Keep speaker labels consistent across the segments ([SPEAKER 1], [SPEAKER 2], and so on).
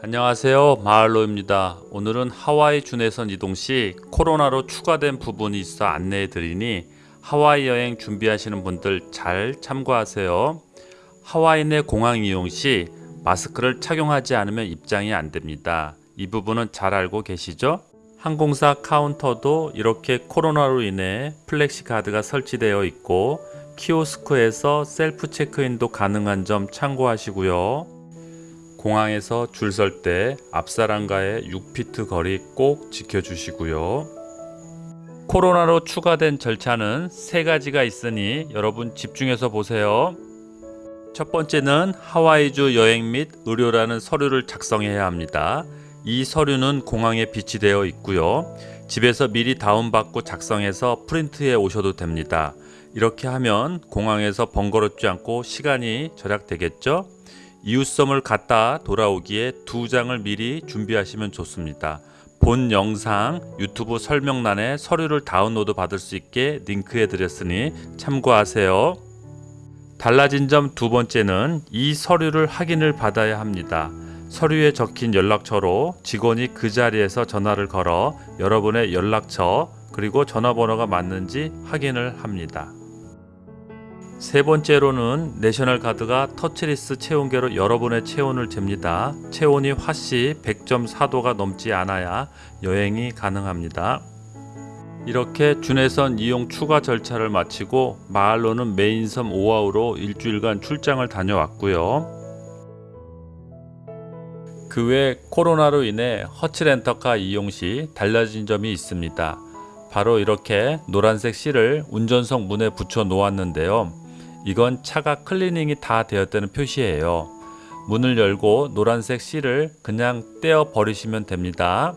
[SPEAKER 1] 안녕하세요. 마을로입니다. 오늘은 하와이 주내선 이동 시 코로나로 추가된 부분이 있어 안내해 드리니 하와이 여행 준비하시는 분들 잘 참고하세요. 하와이 내 공항 이용 시 마스크를 착용하지 않으면 입장이 안 됩니다. 이 부분은 잘 알고 계시죠? 항공사 카운터도 이렇게 코로나로 인해 plexi guard가 설치되어 있고 키오스크에서 셀프 체크인도 가능한 점 참고하시고요 공항에서 줄 설 때 앞사람과의 6피트 거리 꼭 지켜주시고요. 코로나로 추가된 절차는 세 가지가 있으니 여러분 집중해서 보세요. 첫 번째는 하와이주 여행 및 의료라는 서류를 작성해야 합니다. 이 서류는 공항에 비치되어 있고요. 집에서 미리 다운받고 작성해서 프린트해 오셔도 됩니다. 이렇게 하면 공항에서 번거롭지 않고 시간이 절약되겠죠? 이웃섬을 갔다 돌아오기에 두 장을 미리 준비하시면 좋습니다. 본 영상 유튜브 설명란에 서류를 다운로드 받을 수 있게 링크해 드렸으니 참고하세요. 달라진 점 두 번째는 이 서류를 확인을 받아야 합니다. 서류에 적힌 연락처로 직원이 그 자리에서 전화를 걸어 여러분의 연락처 그리고 전화번호가 맞는지 확인을 합니다. 세 번째로는 National Guard가 touchless 체온계로 여러분의 체온을 잽니다. 체온이 화씨 100.4도가 넘지 않아야 여행이 가능합니다. 이렇게 주내선 이용 추가 절차를 마치고 마을로는 메인섬 오아후로 일주일간 출장을 다녀왔고요. 그 외 코로나로 인해 허츠 렌터카 이용 시 달라진 점이 있습니다. 바로 이렇게 노란색 실을 운전석 문에 붙여 놓았는데요. 이건 차가 클리닝이 다 되었다는 표시예요. 문을 열고 노란색 실을 그냥 떼어 버리시면 됩니다.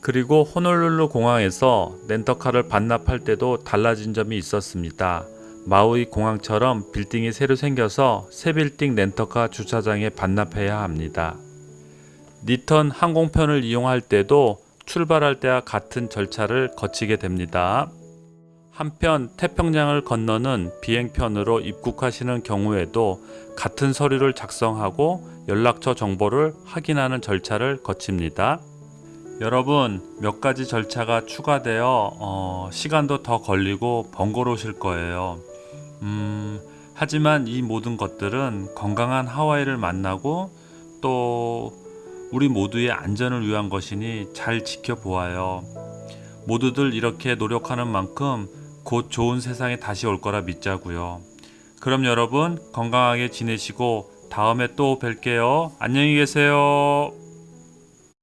[SPEAKER 1] 그리고 호놀룰루 공항에서 렌터카를 반납할 때도 달라진 점이 있었습니다. 마우이 공항처럼 빌딩이 새로 생겨서 새 빌딩 렌터카 주차장에 반납해야 합니다. 니턴 항공편을 이용할 때도 출발할 때와 같은 절차를 거치게 됩니다. 한편 태평양을 건너는 비행편으로 입국하시는 경우에도 같은 서류를 작성하고 연락처 정보를 확인하는 절차를 거칩니다. 여러분 몇 가지 절차가 추가되어 어, 시간도 더 걸리고 번거로우실 거예요. 음, 하지만 이 모든 것들은 건강한 하와이를 만나고 또 우리 모두의 안전을 위한 것이니 잘 지켜보아요. 모두들 이렇게 노력하는 만큼 곧 좋은 세상에 다시 올 거라 믿자고요. 그럼 여러분 건강하게 지내시고 다음에 또 뵐게요. 안녕히 계세요.